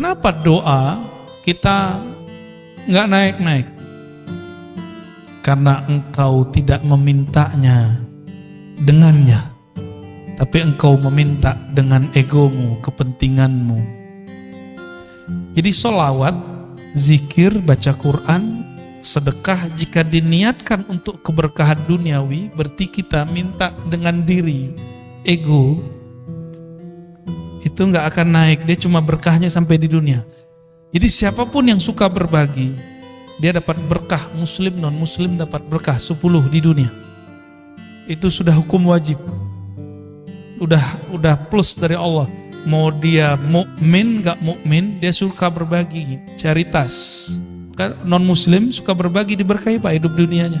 Kenapa doa kita nggak naik-naik? Karena engkau tidak memintanya dengannya, tapi engkau meminta dengan egomu, kepentinganmu. Jadi solawat, zikir, baca Quran, sedekah jika diniatkan untuk keberkahan duniawi, berarti kita minta dengan diri, ego, itu nggak akan naik, dia cuma berkahnya sampai di dunia. Jadi siapa pun yang suka berbagi, dia dapat berkah. Muslim non muslim dapat berkah 10 di dunia. Itu sudah hukum wajib. Udah udah plus dari Allah. Mau dia mukmin nggak mukmin dia suka berbagi. Caritas kan non muslim suka berbagi diberkahi pak hidup dunianya